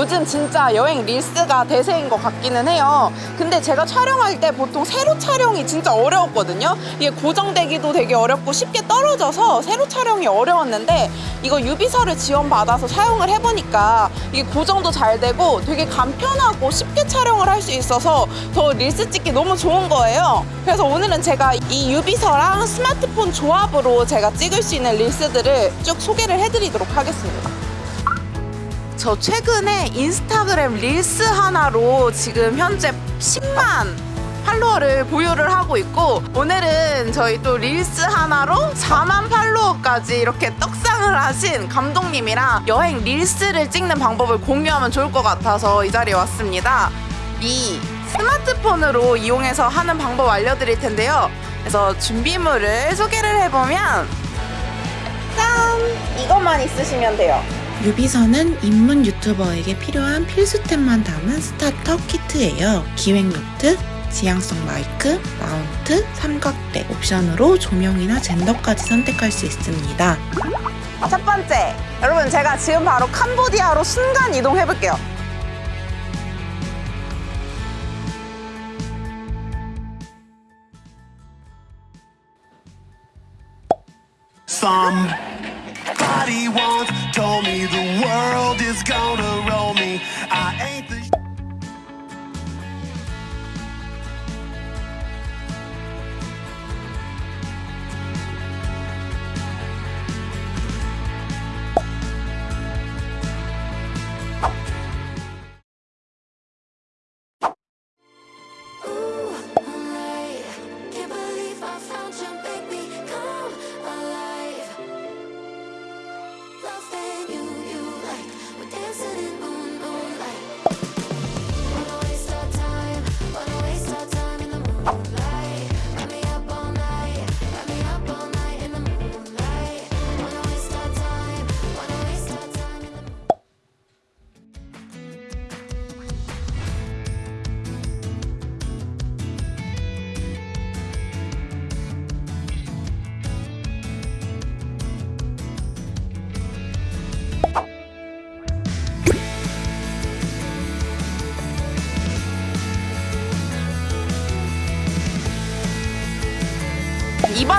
요즘 진짜 여행 릴스가 대세인 것 같기는 해요. 근데 제가 촬영할 때 보통 세로 촬영이 진짜 어려웠거든요. 이게 고정되기도 되게 어렵고 쉽게 떨어져서 세로 촬영이 어려웠는데 이거 유비서를 지원받아서 사용을 해보니까 이게 고정도 잘 되고 되게 간편하고 쉽게 촬영을 할 수 있어서 더 릴스 찍기 너무 좋은 거예요. 그래서 오늘은 제가 이 유비서랑 스마트폰 조합으로 제가 찍을 수 있는 릴스들을 쭉 소개를 해드리도록 하겠습니다. 저 최근에 인스타그램 릴스 하나로 지금 현재 10만 팔로워를 보유를 하고 있고 오늘은 저희 또 릴스 하나로 4만 팔로워까지 이렇게 떡상을 하신 감독님이랑 여행 릴스를 찍는 방법을 공유하면 좋을 것 같아서 이 자리에 왔습니다. 이 스마트폰으로 이용해서 하는 방법 알려드릴 텐데요. 그래서 준비물을 소개를 해보면 짠! 이것만 있으시면 돼요. 유비서는 입문 유튜버에게 필요한 필수템만 담은 스타터 키트예요. 기획 노트, 지향성 마이크, 마운트, 삼각대 옵션으로 조명이나 젠더까지 선택할 수 있습니다. 첫 번째, 여러분 제가 지금 바로 캄보디아로 순간 이동해 볼게요. Somebody once told me the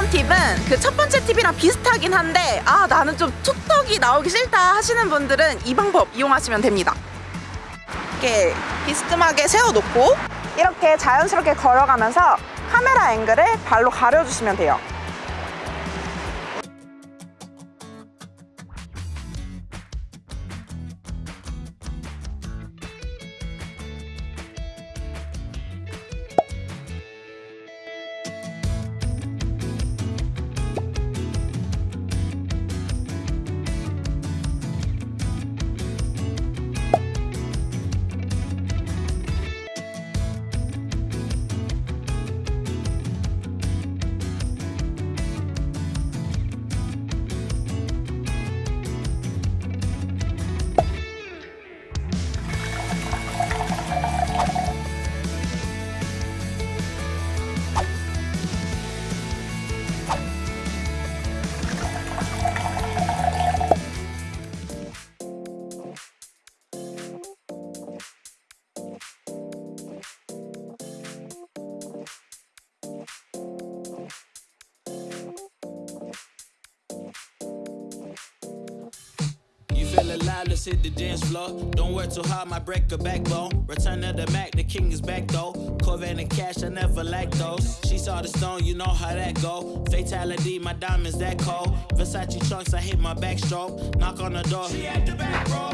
이번 팁은 그 첫 번째 팁이랑 비슷하긴 한데 아 나는 좀 툭턱이 나오기 싫다 하시는 분들은 이 방법 이용하시면 됩니다. 이렇게 비스듬하게 세워놓고 이렇게 자연스럽게 걸어가면서 카메라 앵글을 발로 가려주시면 돼요. Alive, let's hit the dance floor. Don't work too hard, my break a backbone. Return of the Mac, the king is back though. Corvette and cash, I never lack those. She saw the stone, you know how that go. Fatality, my diamonds that cold. Versace trunks, I hit my backstroke. Knock on the door, she at the back, bro.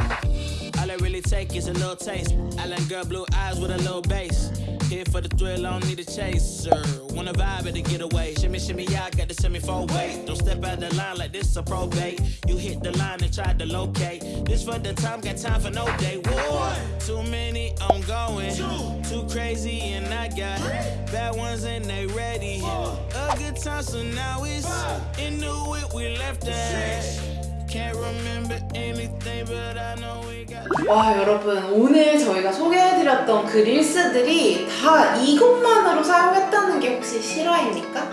All I really take is a little taste. Island girl, blue eyes with a little bass. Here for the thrill, I don't need a chaser. Wanna vibe at the getaway. Shimmy, shimmy, yeah, I got the semi four way. Don't step out the line like this a probate. You hit the line and try to locate. This for the time, got time for no day. One, too many, I'm going. Two, too crazy, and I got bad ones and they ready. A good time, so now it's into it. We left at. 와 여러분 오늘 저희가 소개해드렸던 그 릴스들이 다 이것만으로 사용했다는 게 혹시 실화입니까?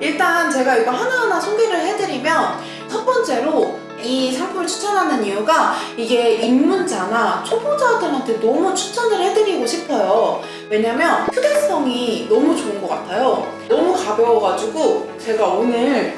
일단 제가 이거 하나하나 소개를 해드리면 첫 번째로 이 상품을 추천하는 이유가 이게 입문자나 초보자들한테 너무 추천을 해드리고 싶어요. 왜냐면 휴대성이 너무 좋은 것 같아요. 너무 가벼워가지고 제가 오늘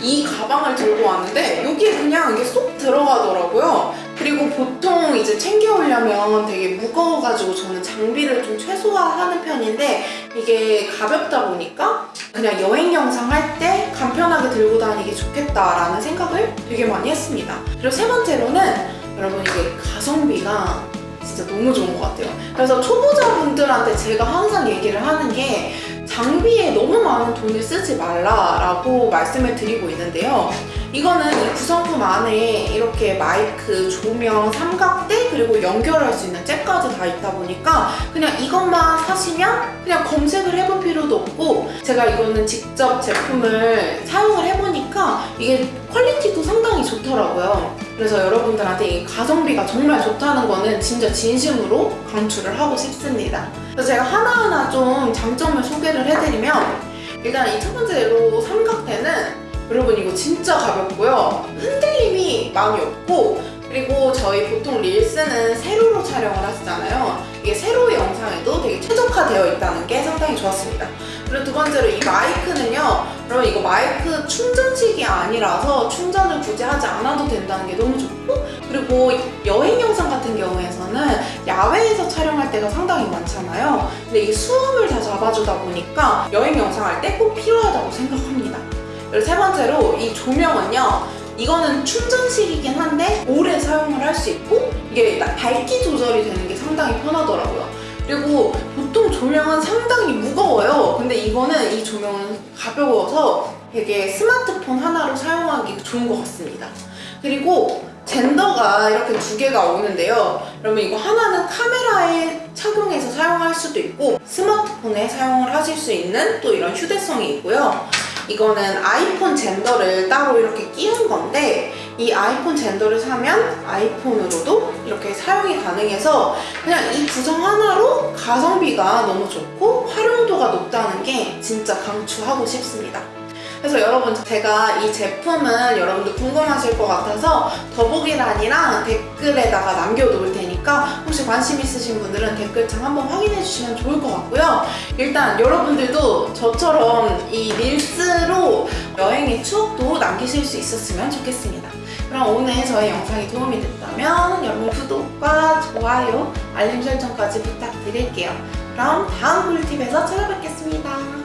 이 가방을 들고 왔는데 여기에 그냥 이게 쏙 들어가더라고요. 그리고 보통 이제 챙겨오려면 되게 무거워가지고 저는 장비를 좀 최소화하는 편인데 이게 가볍다 보니까 그냥 여행 영상 할 때 간편하게 들고 다니기 좋겠다라는 생각을 되게 많이 했습니다. 그리고 세 번째로는 여러분 이게 가성비가 진짜 너무 좋은 것 같아요. 그래서 초보자분들한테 제가 항상 얘기를 하는 게 장비에 너무 많은 돈을 쓰지 말라라고 말씀을 드리고 있는데요. 이거는 이 구성품 안에 이렇게 마이크, 조명, 삼각대 그리고 연결할 수 있는 잭까지 다 있다 보니까 그냥 이것만 사시면 그냥 검색을 해볼 필요도 없고 제가 이거는 직접 제품을 사용을 해보니까 이게 퀄리티도 상당히 좋더라고요. 그래서 여러분들한테 이 가성비가 정말 좋다는 거는 진짜 진심으로 강추를 하고 싶습니다. 그래서 제가 하나하나 좀 장점을 소개를 해드리면 일단 이 첫 번째로 삼각대는 여러분 이거 진짜 가볍고요. 흔들림이 많이 없고 그리고 저희 보통 릴스는 세로로 촬영을 하시잖아요. 이게 세로 영상에도 되게 최적화되어 있다는 게 상당히 좋았습니다. 그리고 두 번째로 이 마이크는요. 여러분 이거 마이크 충전식이 아니라서 충전을 굳이 하지 않아도 된다는 게 너무 좋고 그리고 여행 영상 같은 경우에서는 야외에서 촬영할 때가 상당히 많잖아요. 근데 이게 수음을 다 잡아주다 보니까 여행 영상 할 때 꼭 필요하다고 생각합니다. 그리고 세 번째로 이 조명은요. 이거는 충전식이긴 한데 오래 사용을 할 수 있고 이게 밝기 조절이 되는 게 상당히 편하더라고요. 그리고 보통 조명은 상당히 무거워요. 근데 이거는 이 조명은 가벼워서 되게 스마트폰 하나로 사용하기 좋은 것 같습니다. 그리고 젠더가 이렇게 두 개가 오는데요. 그러면 이거 하나는 카메라에 착용해서 사용할 수도 있고 스마트폰에 사용을 하실 수 있는 또 이런 휴대성이 있고요. 이거는 아이폰 젠더를 따로 이렇게 끼운 건데 이 아이폰 젠더를 사면 아이폰으로도 이렇게 사용이 가능해서 그냥 이 구성 하나로 가성비가 너무 좋고 활용도가 높다는 게 진짜 강추하고 싶습니다. 그래서 여러분 제가 이 제품은 여러분들 궁금하실 것 같아서 더보기란이랑 댓글에다가 남겨놓을 테니까 혹시 관심 있으신 분들은 댓글창 한번 확인해 주시면 좋을 것 같고요. 일단 여러분들도 저처럼 이 릴스로 여행의 추억도 남기실 수 있었으면 좋겠습니다. 그럼 오늘 저의 영상이 도움이 됐다면 여러분 구독과 좋아요, 알림 설정까지 부탁드릴게요. 그럼 다음 꿀팁에서 찾아뵙겠습니다.